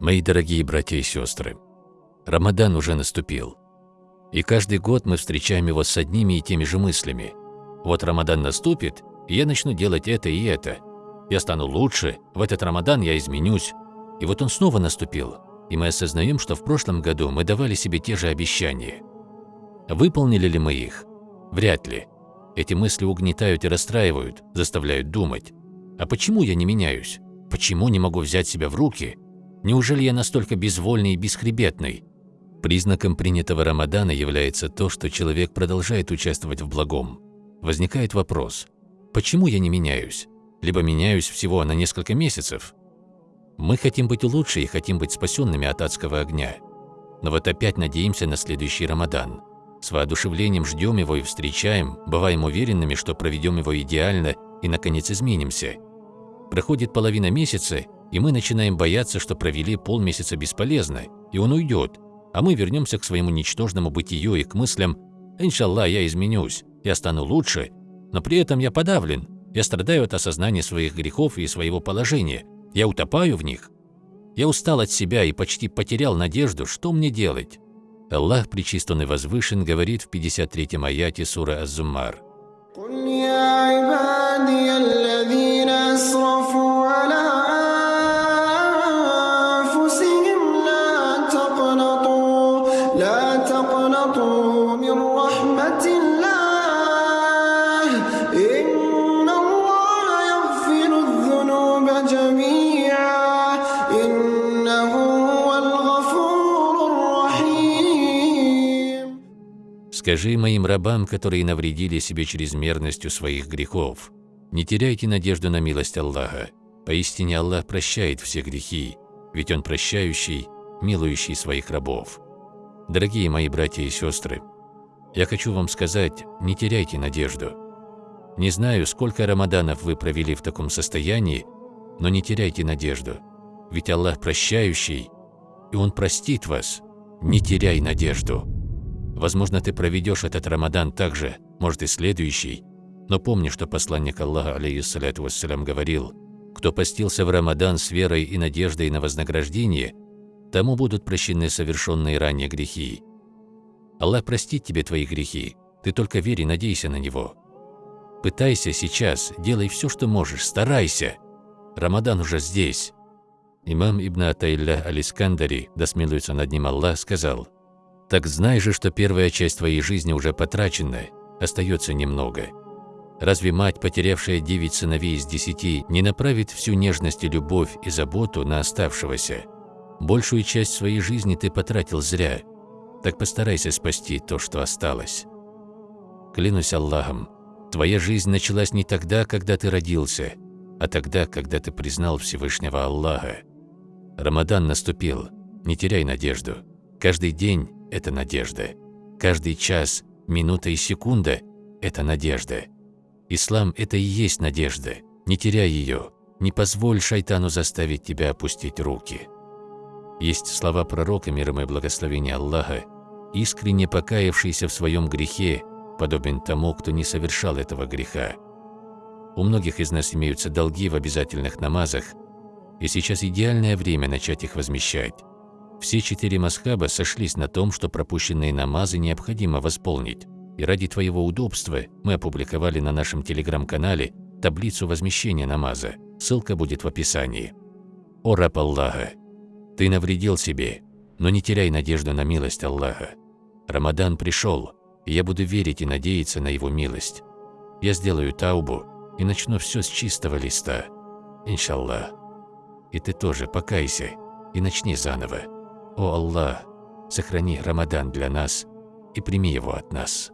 Мои дорогие братья и сестры, Рамадан уже наступил. И каждый год мы встречаем его с одними и теми же мыслями. Вот Рамадан наступит, и я начну делать это и это. Я стану лучше, в этот Рамадан я изменюсь. И вот он снова наступил, и мы осознаем, что в прошлом году мы давали себе те же обещания. Выполнили ли мы их? Вряд ли. Эти мысли угнетают и расстраивают, заставляют думать. А почему я не меняюсь? Почему не могу взять себя в руки? Неужели я настолько безвольный и бесхребетный? Признаком принятого Рамадана является то, что человек продолжает участвовать в благом. Возникает вопрос, почему я не меняюсь? Либо меняюсь всего на несколько месяцев? Мы хотим быть лучше и хотим быть спасенными от адского огня. Но вот опять надеемся на следующий Рамадан. С воодушевлением ждем его и встречаем, бываем уверенными, что проведем его идеально и, наконец, изменимся. Проходит половина месяца, и мы начинаем бояться, что провели полмесяца бесполезно, и он уйдет, а мы вернемся к своему ничтожному бытию и к мыслям «Иншаллах, я изменюсь, я стану лучше», но при этом я подавлен, я страдаю от осознания своих грехов и своего положения, я утопаю в них. Я устал от себя и почти потерял надежду, что мне делать. Аллах, Пречистый и Возвышен, говорит в 53-м аяте сура Az-Зуммар. Скажи моим рабам, которые навредили себе чрезмерностью своих грехов, не теряйте надежду на милость Аллаха. Поистине Аллах прощает все грехи, ведь Он прощающий, милующий своих рабов. Дорогие мои братья и сестры, я хочу вам сказать, не теряйте надежду. Не знаю, сколько рамаданов вы провели в таком состоянии, но не теряйте надежду, ведь Аллах прощающий, и Он простит вас. Не теряй надежду. Возможно, ты проведешь этот Рамадан так же, может и следующий, но помни, что посланник Аллаха, алейхиссалату вассалям, говорил, кто постился в Рамадан с верой и надеждой на вознаграждение, тому будут прощены совершенные ранее грехи. Аллах простит тебе твои грехи, ты только верь и надейся на Него. Пытайся сейчас, делай все, что можешь, старайся. Рамадан уже здесь. Имам Ибн Атаилля Алискандари, да смилуется над ним Аллах, сказал – так знай же, что первая часть твоей жизни уже потрачена, остается немного. Разве мать, потерявшая девять сыновей из десяти, не направит всю нежность и любовь и заботу на оставшегося? Большую часть своей жизни ты потратил зря, так постарайся спасти то, что осталось. Клянусь Аллахом, твоя жизнь началась не тогда, когда ты родился, а тогда, когда ты признал Всевышнего Аллаха. Рамадан наступил, не теряй надежду. Каждый день – это надежда. Каждый час, минута и секунда – это надежда. Ислам – это и есть надежда. Не теряй ее. Не позволь шайтану заставить тебя опустить руки. Есть слова пророка, мир и благословения Аллаха, искренне покаявшийся в своем грехе, подобен тому, кто не совершал этого греха. У многих из нас имеются долги в обязательных намазах, и сейчас идеальное время начать их возмещать. Все четыре масхаба сошлись на том, что пропущенные намазы необходимо восполнить. И ради твоего удобства мы опубликовали на нашем телеграм-канале таблицу возмещения намаза. Ссылка будет в описании. О раб Аллаха! Ты навредил себе, но не теряй надежду на милость Аллаха. Рамадан пришел, и я буду верить и надеяться на его милость. Я сделаю таубу и начну все с чистого листа. Иншаллах. И ты тоже покайся и начни заново. О Аллах, сохрани Рамадан для нас и прими его от нас.